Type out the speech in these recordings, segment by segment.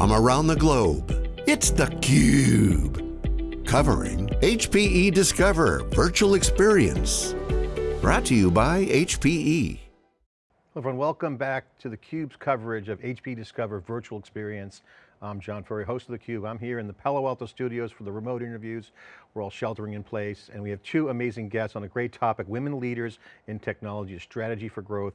from around the globe. It's theCUBE, covering HPE Discover Virtual Experience. Brought to you by HPE. Hello everyone, welcome back to theCUBE's coverage of HPE Discover Virtual Experience. I'm John Furrier, host of theCUBE. I'm here in the Palo Alto studios for the remote interviews. We're all sheltering in place and we have two amazing guests on a great topic, women leaders in technology, strategy for growth.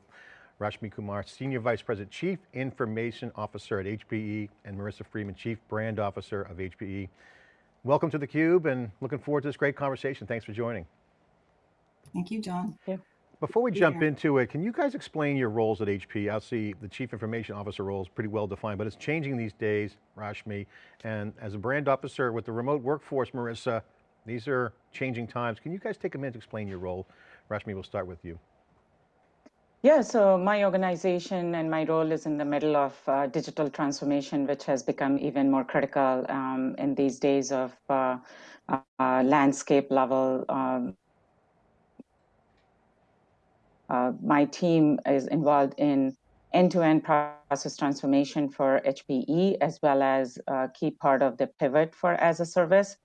Rashmi Kumar, Senior Vice President, Chief Information Officer at HPE, and Marissa Freeman, Chief Brand Officer of HPE. Welcome to theCUBE and looking forward to this great conversation. Thanks for joining. Thank you, John. Yeah. Before we jump into it, can you guys explain your roles at HP? I see the Chief Information Officer role is pretty well defined, but it's changing these days, Rashmi. And as a brand officer with the remote workforce, Marissa, these are changing times. Can you guys take a minute to explain your role? Rashmi, we'll start with you. Yeah, so my organization and my role is in the middle of uh, digital transformation, which has become even more critical um, in these days of uh, uh, landscape level. Um, uh, my team is involved in end-to-end -end process transformation for HPE, as well as a key part of the pivot for as a service.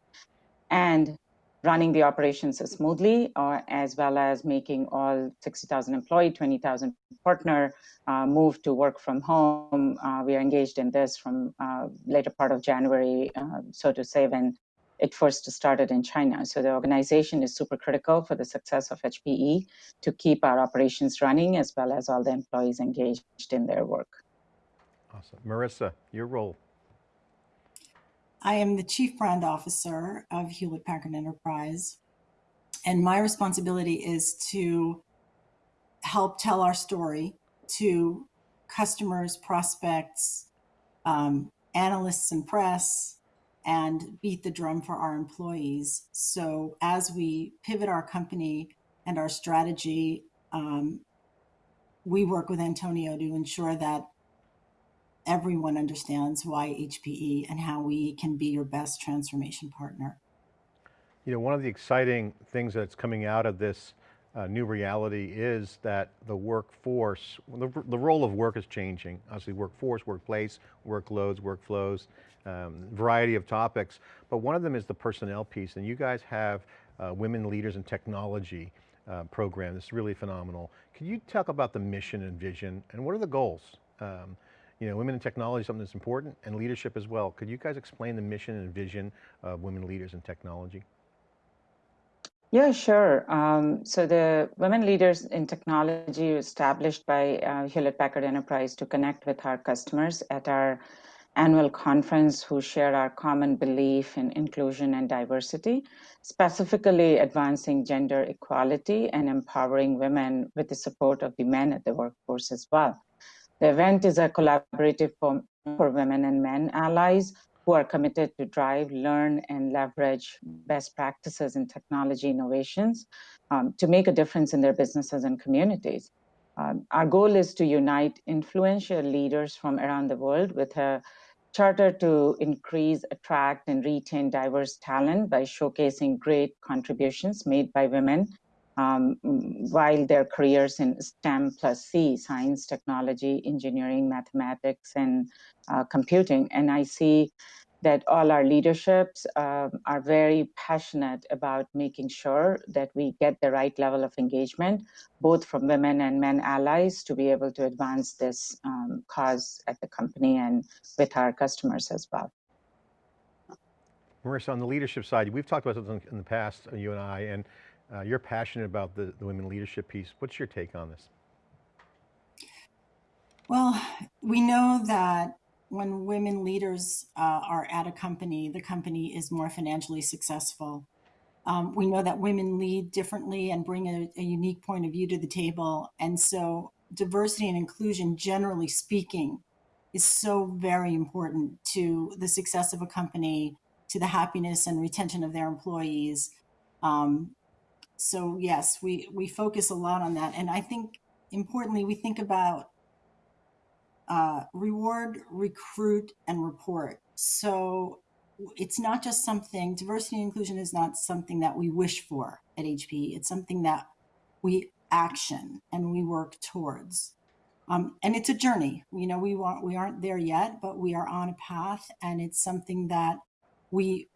And running the operations smoothly, uh, as well as making all 60,000 employee, 20,000 partner uh, move to work from home. Uh, we are engaged in this from uh, later part of January, uh, so to say, when it first started in China. So the organization is super critical for the success of HPE to keep our operations running, as well as all the employees engaged in their work. Awesome. Marissa, your role. I am the Chief Brand Officer of Hewlett Packard Enterprise. And my responsibility is to help tell our story to customers, prospects, um, analysts and press, and beat the drum for our employees. So as we pivot our company and our strategy, um, we work with Antonio to ensure that everyone understands why HPE and how we can be your best transformation partner. You know, one of the exciting things that's coming out of this uh, new reality is that the workforce, the, the, role of work is changing. Obviously workforce, workplace, workloads, workflows, um, variety of topics. But one of them is the personnel piece and you guys have uh, women leaders in technology uh, program. It's really phenomenal. Can you talk about the mission and vision and what are the goals? Um, you know, women in technology is something that's important and leadership as well. Could you guys explain the mission and vision of women leaders in technology? Yeah, sure. Um, so the Women Leaders in Technology established by uh, Hewlett Packard Enterprise to connect with our customers at our annual conference who share our common belief in inclusion and diversity, specifically advancing gender equality and empowering women with the support of the men at the workforce as well. The event is a collaborative for, for women and men allies who are committed to drive, learn, and leverage best practices in technology innovations um, to make a difference in their businesses and communities. Um, our goal is to unite influential leaders from around the world with a charter to increase, attract, and retain diverse talent by showcasing great contributions made by women um, while their careers in STEM plus C, science, technology, engineering, mathematics, and uh, computing. And I see that all our leaderships uh, are very passionate about making sure that we get the right level of engagement, both from women and men allies to be able to advance this um, cause at the company and with our customers as well. Marissa, on the leadership side, we've talked about this in the past, you and I, and uh, you're passionate about the, the women leadership piece. What's your take on this? Well, we know that when women leaders uh, are at a company, the company is more financially successful. Um, we know that women lead differently and bring a, a, unique point of view to the table. And so diversity and inclusion, generally speaking, is so very important to the success of a company, to the happiness and retention of their employees, um, so yes, we, we focus a lot on that. And I think importantly, we think about uh, reward, recruit, and report. So it's not just something, diversity and inclusion is not something that we wish for at HP. It's something that we action and we work towards. Um, and it's a journey. You know, we want we aren't there yet, but we are on a path, and it's something that we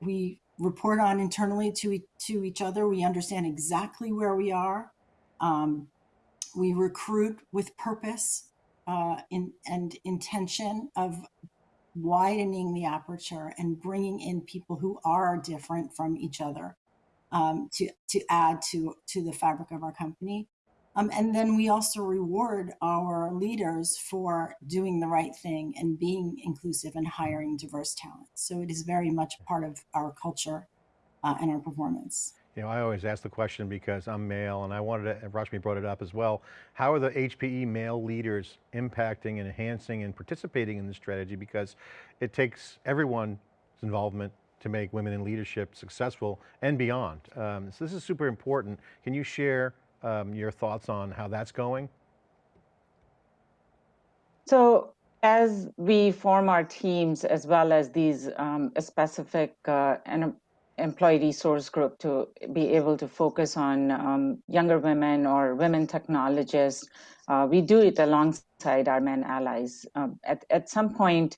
we report on internally to to each other. We understand exactly where we are. Um, we recruit with purpose uh, in, and intention of widening the aperture and bringing in people who are different from each other um, to to add to to the fabric of our company. Um, and then we also reward our leaders for doing the right thing and being inclusive and hiring diverse talent. So it is very much part of our culture uh, and our performance. You know, I always ask the question because I'm male and I wanted to, Rashmi brought it up as well. How are the HPE male leaders impacting and enhancing and participating in this strategy? Because it takes everyone's involvement to make women in leadership successful and beyond. Um, so this is super important. Can you share um, your thoughts on how that's going? So as we form our teams as well as these um, specific uh, employee resource group to be able to focus on um, younger women or women technologists, uh, we do it alongside our men allies. Um, at, at some point,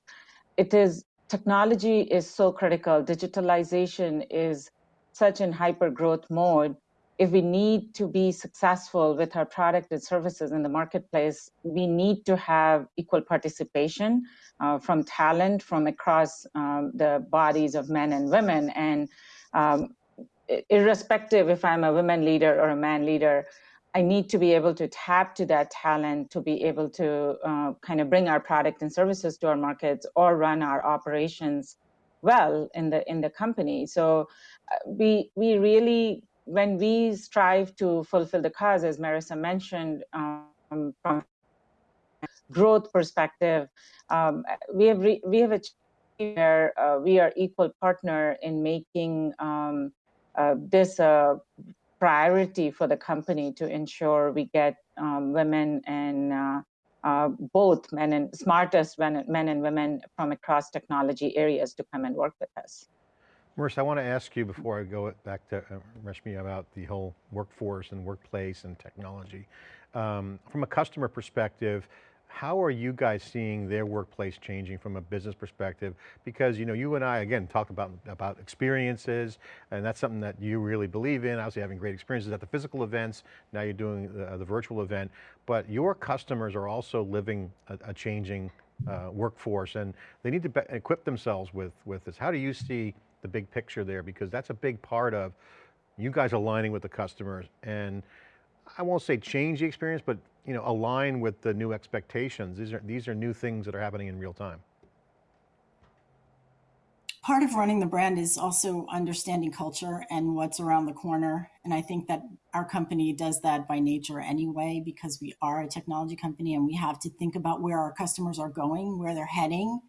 it is technology is so critical. Digitalization is such in hyper growth mode if we need to be successful with our product and services in the marketplace, we need to have equal participation uh, from talent from across um, the bodies of men and women. And um, irrespective if I'm a women leader or a man leader, I need to be able to tap to that talent to be able to uh, kind of bring our product and services to our markets or run our operations well in the in the company. So uh, we we really when we strive to fulfill the cause, as Marissa mentioned, um, from growth perspective, um, we have we have achieved where uh, we are equal partner in making um, uh, this a priority for the company to ensure we get um, women and uh, uh, both men and smartest men, men and women from across technology areas to come and work with us. Marissa, I want to ask you before I go back to uh, Rashmi about the whole workforce and workplace and technology. Um, from a customer perspective, how are you guys seeing their workplace changing from a business perspective? Because you know, you and I, again, talk about, about experiences, and that's something that you really believe in, obviously having great experiences at the physical events, now you're doing the, the virtual event, but your customers are also living a, a changing uh, workforce, and they need to equip themselves with, with this. How do you see the big picture there because that's a big part of you guys aligning with the customers and I won't say change the experience, but you know, align with the new expectations. These are, these are new things that are happening in real time. Part of running the brand is also understanding culture and what's around the corner. And I think that our company does that by nature anyway, because we are a technology company and we have to think about where our customers are going, where they're heading,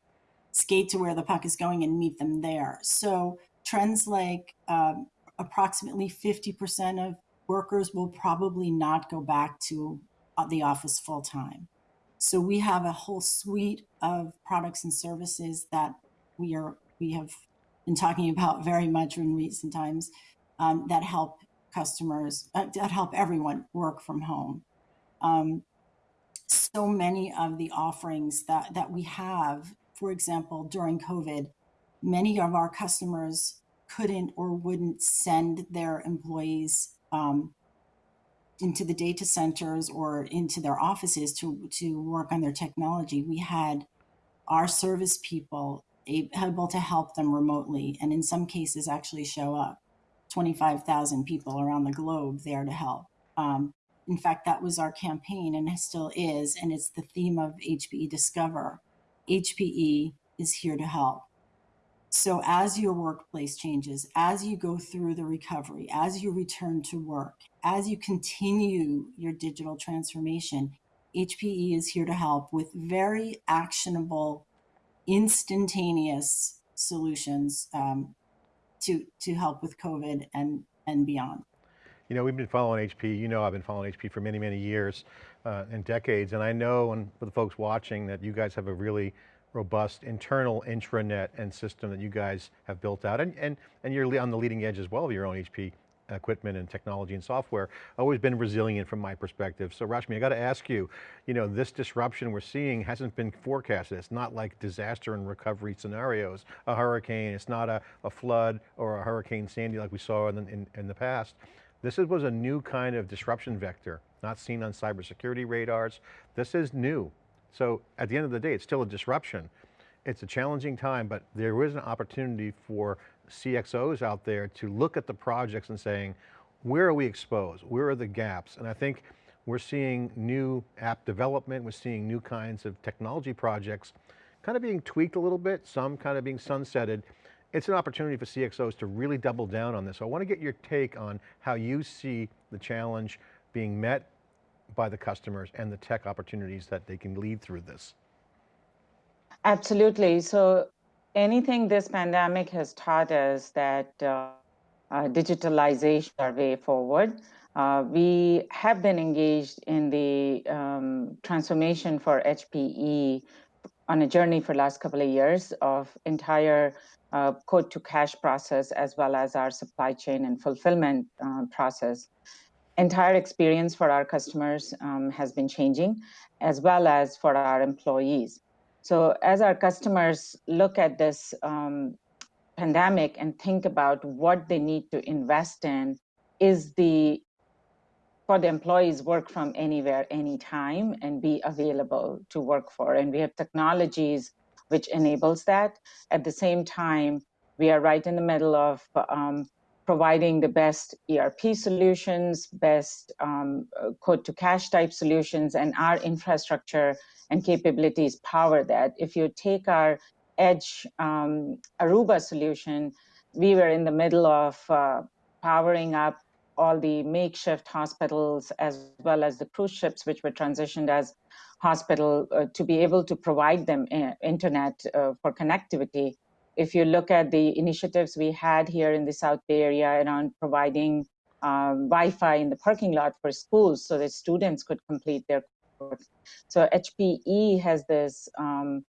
skate to where the puck is going and meet them there. So trends like um, approximately 50% of workers will probably not go back to uh, the office full time. So we have a whole suite of products and services that we are we have been talking about very much in recent times um, that help customers uh, that help everyone work from home. Um, so many of the offerings that that we have for example, during COVID, many of our customers couldn't or wouldn't send their employees um, into the data centers or into their offices to, to work on their technology. We had our service people able to help them remotely and in some cases actually show up 25,000 people around the globe there to help. Um, in fact, that was our campaign and it still is, and it's the theme of HPE Discover. HPE is here to help. So as your workplace changes, as you go through the recovery, as you return to work, as you continue your digital transformation, HPE is here to help with very actionable, instantaneous solutions um, to, to help with COVID and, and beyond. You know, we've been following HP, you know I've been following HP for many, many years uh, and decades, and I know, and for the folks watching, that you guys have a really robust internal intranet and system that you guys have built out, and, and, and you're on the leading edge as well of your own HP equipment and technology and software, always been resilient from my perspective. So Rashmi, I got to ask you, you know, this disruption we're seeing hasn't been forecasted. It's not like disaster and recovery scenarios, a hurricane, it's not a, a flood or a Hurricane Sandy like we saw in, in, in the past. This was a new kind of disruption vector, not seen on cybersecurity radars. This is new. So at the end of the day, it's still a disruption. It's a challenging time, but there is an opportunity for CXOs out there to look at the projects and saying, where are we exposed? Where are the gaps? And I think we're seeing new app development, we're seeing new kinds of technology projects kind of being tweaked a little bit, some kind of being sunsetted. It's an opportunity for CXOs to really double down on this. So I want to get your take on how you see the challenge being met by the customers and the tech opportunities that they can lead through this. Absolutely. So anything this pandemic has taught us that uh, uh, digitalization our way forward. Uh, we have been engaged in the um, transformation for HPE on a journey for the last couple of years of entire uh, quote to cash process as well as our supply chain and fulfillment uh, process. Entire experience for our customers um, has been changing as well as for our employees. So as our customers look at this um, pandemic and think about what they need to invest in, is the for the employees work from anywhere, anytime, and be available to work for. And we have technologies which enables that. At the same time, we are right in the middle of um, providing the best ERP solutions, best um, quote to cash type solutions, and our infrastructure and capabilities power that. If you take our Edge um, Aruba solution, we were in the middle of uh, powering up all the makeshift hospitals as well as the cruise ships, which were transitioned as hospital uh, to be able to provide them uh, internet uh, for connectivity. If you look at the initiatives we had here in the South Bay Area around providing um, Wi-Fi in the parking lot for schools so that students could complete their so HPE has this um,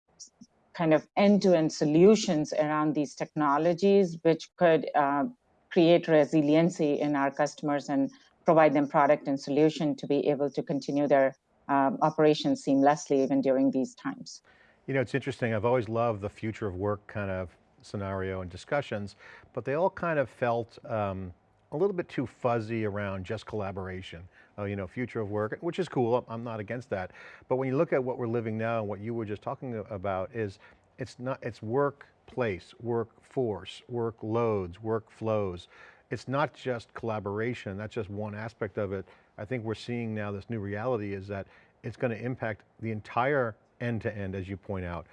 kind of end-to-end -end solutions around these technologies, which could uh, create resiliency in our customers and provide them product and solution to be able to continue their um, operations seamlessly even during these times. You know, it's interesting. I've always loved the future of work kind of scenario and discussions, but they all kind of felt um, a little bit too fuzzy around just collaboration. Uh, you know, future of work, which is cool, I'm not against that. But when you look at what we're living now and what you were just talking about is, it's not, it's workplace, workforce, workloads, workflows. It's not just collaboration, that's just one aspect of it. I think we're seeing now this new reality is that it's going to impact the entire end to end, as you point out.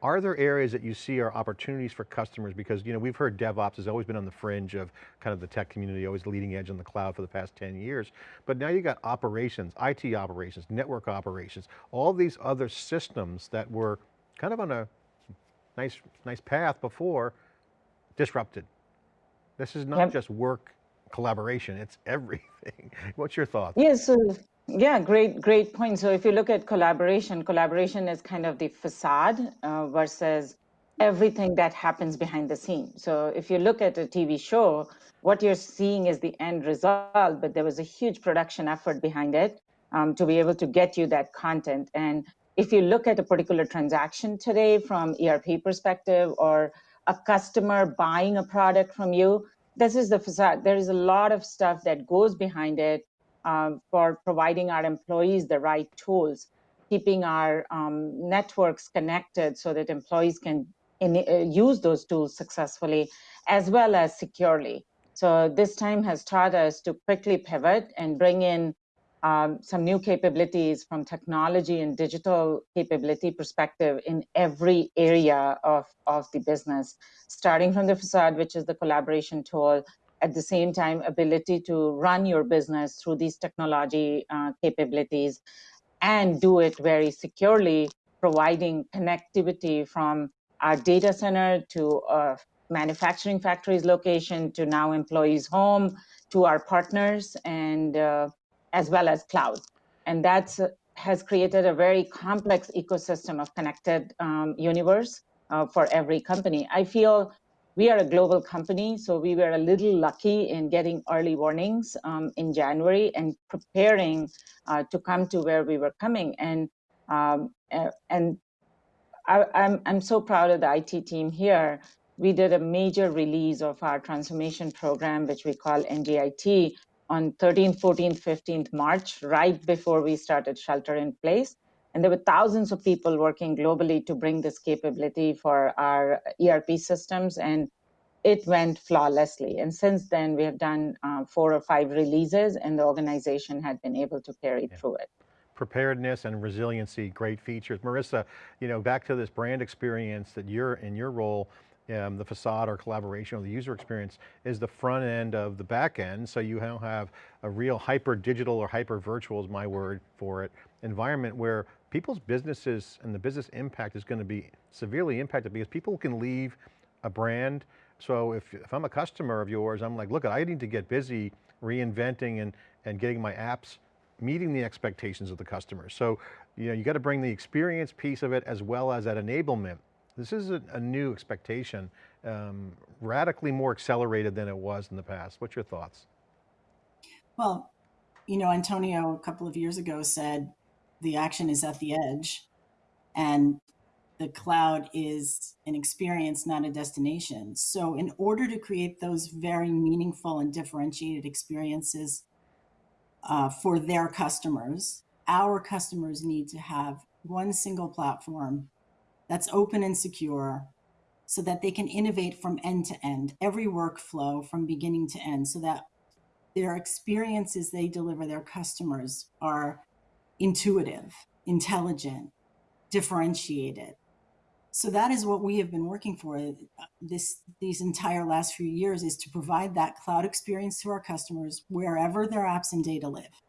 Are there areas that you see are opportunities for customers? Because you know we've heard DevOps has always been on the fringe of kind of the tech community, always leading edge on the cloud for the past 10 years. But now you got operations, IT operations, network operations, all these other systems that were kind of on a nice, nice path before, disrupted. This is not yep. just work collaboration, it's everything. What's your thought? Yes, yeah, so yeah, great, great point. So if you look at collaboration, collaboration is kind of the facade uh, versus everything that happens behind the scenes. So if you look at a TV show, what you're seeing is the end result, but there was a huge production effort behind it um, to be able to get you that content. And if you look at a particular transaction today from ERP perspective or a customer buying a product from you, this is the facade. There is a lot of stuff that goes behind it um, for providing our employees the right tools, keeping our um, networks connected so that employees can in, uh, use those tools successfully as well as securely. So this time has taught us to quickly pivot and bring in um, some new capabilities from technology and digital capability perspective in every area of, of the business, starting from the facade, which is the collaboration tool, at the same time ability to run your business through these technology uh, capabilities and do it very securely, providing connectivity from our data center to a manufacturing factories location to now employees home to our partners. And uh, as well as cloud. And that has created a very complex ecosystem of connected um, universe uh, for every company. I feel we are a global company, so we were a little lucky in getting early warnings um, in January and preparing uh, to come to where we were coming. And um, and I, I'm I'm so proud of the IT team here. We did a major release of our transformation program, which we call NGIT, on 13th, 14th, 15th March, right before we started shelter in place. And there were thousands of people working globally to bring this capability for our ERP systems, and it went flawlessly. And since then, we have done uh, four or five releases, and the organization had been able to carry yeah. through it preparedness and resiliency, great features. Marissa, you know, back to this brand experience that you're in your role, um, the facade or collaboration or the user experience is the front end of the back end. So you now have a real hyper digital or hyper virtual is my word for it, environment where people's businesses and the business impact is going to be severely impacted because people can leave a brand. So if, if I'm a customer of yours, I'm like, look, I need to get busy reinventing and, and getting my apps meeting the expectations of the customer. So, you know, you got to bring the experience piece of it as well as that enablement. This is a, a new expectation, um, radically more accelerated than it was in the past. What's your thoughts? Well, you know, Antonio a couple of years ago said, the action is at the edge and the cloud is an experience, not a destination. So in order to create those very meaningful and differentiated experiences uh, for their customers, our customers need to have one single platform that's open and secure so that they can innovate from end to end, every workflow from beginning to end, so that their experiences they deliver their customers are intuitive, intelligent, differentiated. So that is what we have been working for uh, this these entire last few years is to provide that cloud experience to our customers wherever their apps and data live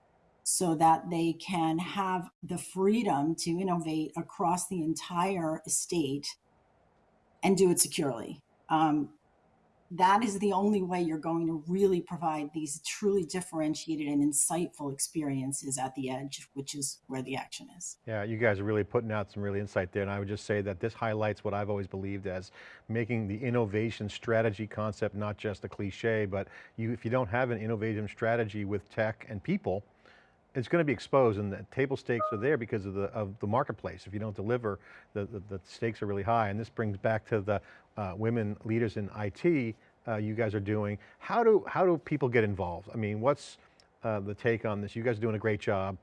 so that they can have the freedom to innovate across the entire estate and do it securely. Um, that is the only way you're going to really provide these truly differentiated and insightful experiences at the edge, which is where the action is. Yeah, you guys are really putting out some really insight there. And I would just say that this highlights what I've always believed as making the innovation strategy concept, not just a cliche, but you, if you don't have an innovation strategy with tech and people, it's going to be exposed and the table stakes are there because of the, of the marketplace. If you don't deliver, the, the, the stakes are really high. And this brings back to the uh, women leaders in IT uh, you guys are doing. How do, how do people get involved? I mean, what's uh, the take on this? You guys are doing a great job.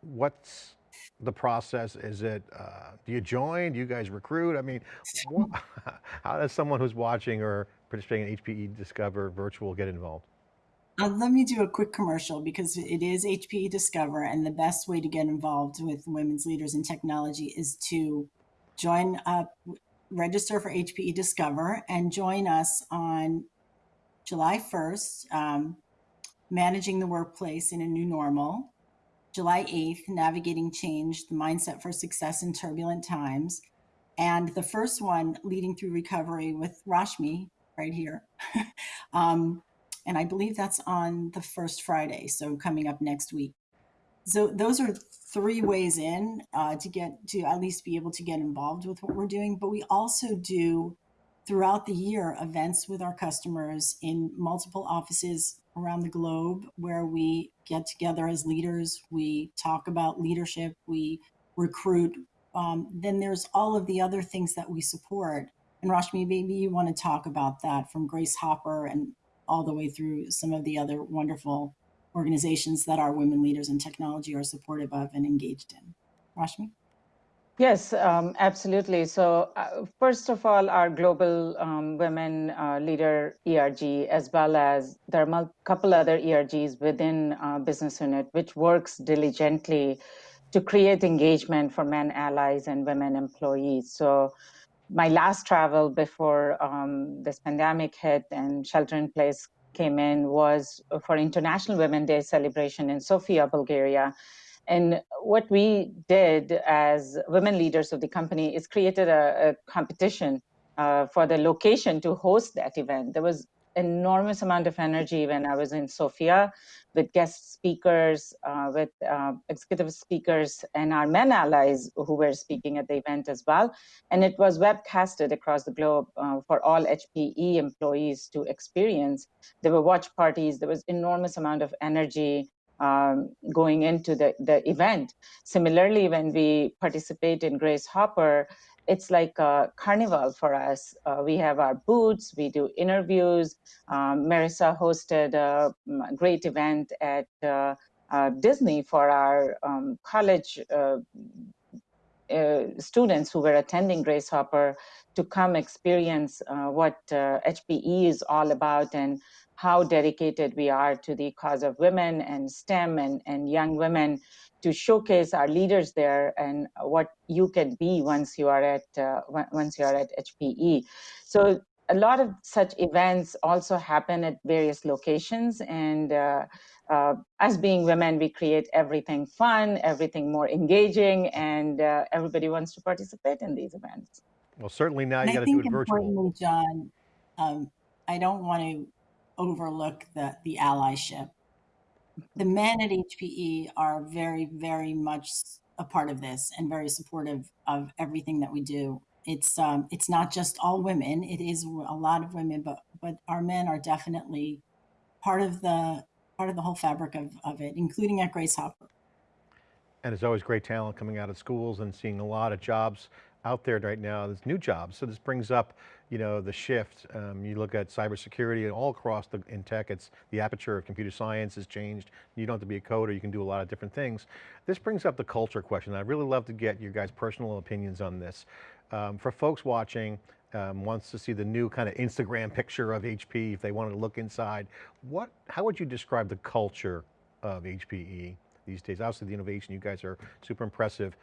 What's the process? Is it, uh, do you join? Do you guys recruit? I mean, how does someone who's watching or participating in HPE Discover Virtual get involved? Uh, let me do a quick commercial because it is HPE Discover, and the best way to get involved with women's leaders in technology is to join up, register for HPE Discover, and join us on July 1st, um, managing the workplace in a new normal. July 8th, navigating change, the mindset for success in turbulent times. And the first one, leading through recovery with Rashmi right here. um, and I believe that's on the first Friday, so coming up next week. So those are three ways in uh, to get to at least be able to get involved with what we're doing. But we also do throughout the year events with our customers in multiple offices around the globe where we get together as leaders, we talk about leadership, we recruit. Um, then there's all of the other things that we support. And Rashmi, maybe you want to talk about that from Grace Hopper and all the way through some of the other wonderful organizations that our women leaders in technology are supportive of and engaged in. Rashmi? Yes, um, absolutely. So uh, first of all, our global um, women uh, leader ERG, as well as there are a couple other ERGs within uh, business unit, which works diligently to create engagement for men allies and women employees. So my last travel before um, this pandemic hit and shelter in place came in was for International Women's Day celebration in Sofia, Bulgaria. And what we did as women leaders of the company is created a, a competition uh, for the location to host that event. There was enormous amount of energy when I was in Sofia with guest speakers, uh, with uh, executive speakers, and our men allies who were speaking at the event as well. And it was webcasted across the globe uh, for all HPE employees to experience. There were watch parties. There was enormous amount of energy um, going into the, the event. Similarly, when we participate in Grace Hopper, it's like a carnival for us. Uh, we have our booths, we do interviews. Um, Marissa hosted a great event at uh, uh, Disney for our um, college uh, uh, students who were attending Grace Hopper to come experience uh, what HPE is all about and how dedicated we are to the cause of women and STEM and, and young women to showcase our leaders there and what you can be once you are at uh, once you are at HPE. So a lot of such events also happen at various locations and uh, uh, as being women, we create everything fun, everything more engaging, and uh, everybody wants to participate in these events. Well, certainly now you got to do it virtual. John, um, I don't want to overlook the, the allyship the men at HPE are very, very much a part of this and very supportive of everything that we do. It's um, it's not just all women; it is a lot of women, but but our men are definitely part of the part of the whole fabric of, of it, including at Grace Hopper. And it's always great talent coming out of schools and seeing a lot of jobs out there right now. There's new jobs. So this brings up, you know, the shift. Um, you look at cybersecurity and all across the, in tech, it's the aperture of computer science has changed. You don't have to be a coder, you can do a lot of different things. This brings up the culture question. I'd really love to get your guys' personal opinions on this. Um, for folks watching, um, wants to see the new kind of Instagram picture of HP, if they wanted to look inside, what, how would you describe the culture of HPE these days? Obviously the innovation, you guys are super impressive.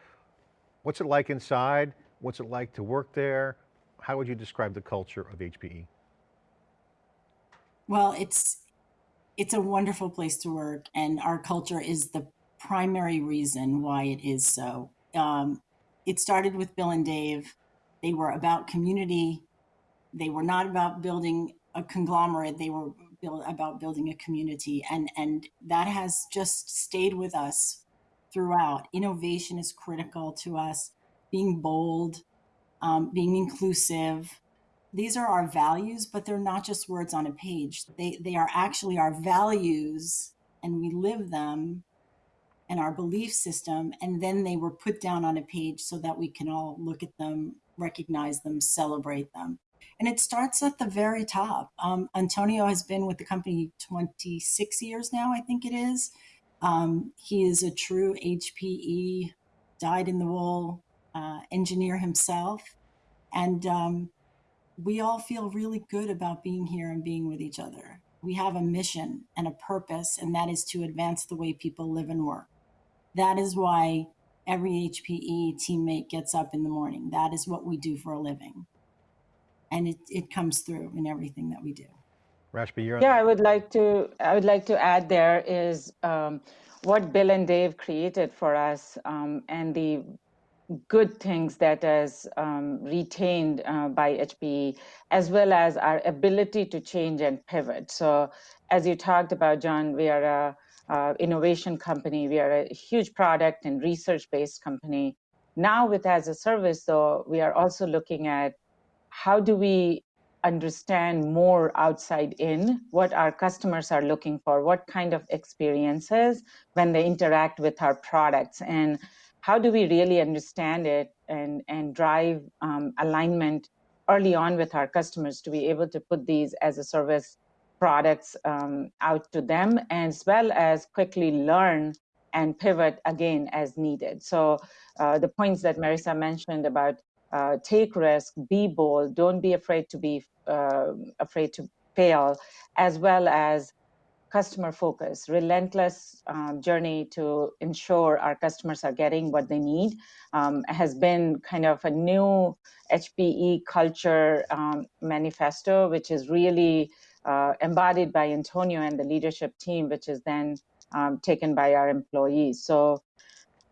What's it like inside? What's it like to work there? How would you describe the culture of HPE? Well, it's it's a wonderful place to work, and our culture is the primary reason why it is so. Um, it started with Bill and Dave. They were about community. They were not about building a conglomerate. They were build, about building a community, and and that has just stayed with us throughout. Innovation is critical to us being bold, um, being inclusive. These are our values, but they're not just words on a page. They, they are actually our values and we live them and our belief system. And then they were put down on a page so that we can all look at them, recognize them, celebrate them. And it starts at the very top. Um, Antonio has been with the company 26 years now, I think it is. Um, he is a true HPE, dyed in the wool uh, engineer himself. And um, we all feel really good about being here and being with each other. We have a mission and a purpose, and that is to advance the way people live and work. That is why every HPE teammate gets up in the morning. That is what we do for a living. And it, it comes through in everything that we do. Rashmi, you're yeah, I would like to I would like to add there is um, what Bill and Dave created for us um, and the good things that is um, retained uh, by HPE, as well as our ability to change and pivot. So as you talked about, John, we are a, a innovation company. We are a huge product and research-based company. Now with as a service, though, we are also looking at how do we understand more outside in what our customers are looking for, what kind of experiences when they interact with our products. And how do we really understand it and, and drive um, alignment early on with our customers to be able to put these as a service products um, out to them, as well as quickly learn and pivot again as needed. So uh, the points that Marissa mentioned about uh, take risk, be bold, don't be afraid to be uh, afraid to fail, as well as customer focus, relentless um, journey to ensure our customers are getting what they need um, has been kind of a new HPE culture um, manifesto, which is really uh, embodied by Antonio and the leadership team, which is then um, taken by our employees. So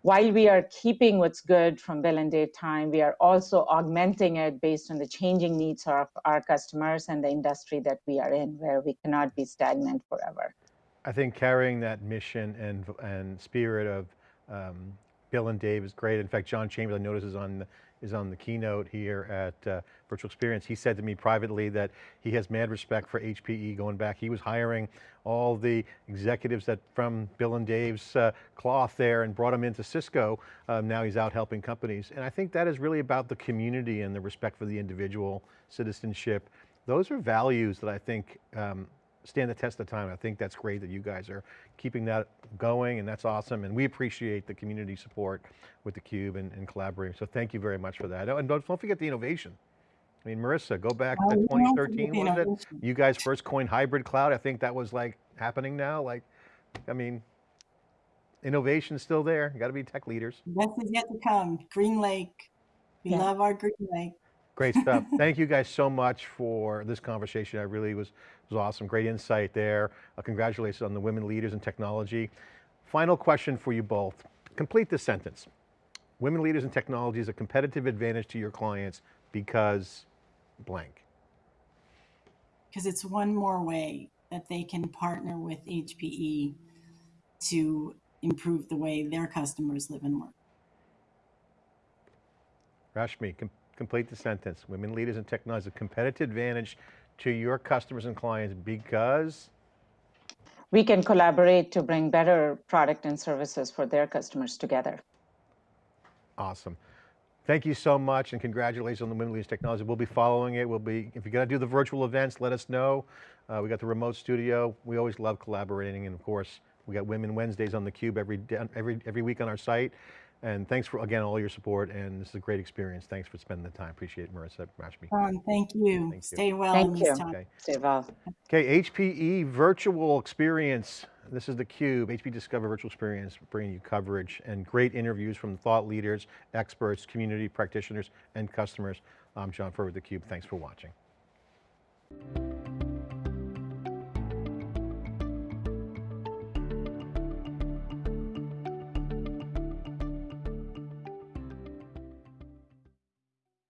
while we are keeping what's good from bill and Dave time, we are also augmenting it based on the changing needs of our customers and the industry that we are in, where we cannot be stagnant forever. I think carrying that mission and, and spirit of um, Bill and Dave is great. In fact, John Chambers, I notice is on the, is on the keynote here at uh, Virtual Experience. He said to me privately that he has mad respect for HPE going back. He was hiring all the executives that from Bill and Dave's uh, cloth there and brought him into Cisco. Um, now he's out helping companies. And I think that is really about the community and the respect for the individual, citizenship. Those are values that I think um, stand the test of time. I think that's great that you guys are keeping that going and that's awesome. And we appreciate the community support with theCUBE and, and collaborating. So thank you very much for that. And don't, don't forget the innovation. I mean, Marissa, go back to we don't 2013, forget the was it? You guys first coined hybrid cloud. I think that was like happening now. Like, I mean, innovation's still there. You got to be tech leaders. Best is yet to come. GreenLake. We Yeah. love our Green Lake. Great stuff. Thank you guys so much for this conversation. I really was, was awesome. Great insight there. Uh, congratulations on the women leaders in technology. Final question for you both. Complete this sentence. Women leaders in technology is a competitive advantage to your clients because blank. because it's one more way that they can partner with HPE to improve the way their customers live and work. Rashmi, com complete the sentence. Women leaders in technology is a competitive advantage to your customers and clients because We can collaborate to bring better product and services for their customers together. Awesome. Thank you so much and congratulations on the Women Leaders Technology. We'll be following it. We'll be, if you're going to do the virtual events, let us know. Uh, we got the remote studio. We always love collaborating and of course, we got Women Wednesdays on theCUBE every, day- every, every week on our site. And thanks for, again, all your support and this is a great experience. Thanks for spending the time. Appreciate it, Marissa, Rashmi. Ron, thank you. Thank you. Stay well in Thank this you. time. Okay. Stay well. Okay, HPE Virtual Experience. This is theCUBE, HPE Discover Virtual Experience, bringing you coverage and great interviews from thought leaders, experts, community practitioners, and customers. I'm John Furr with theCUBE, thanks for watching.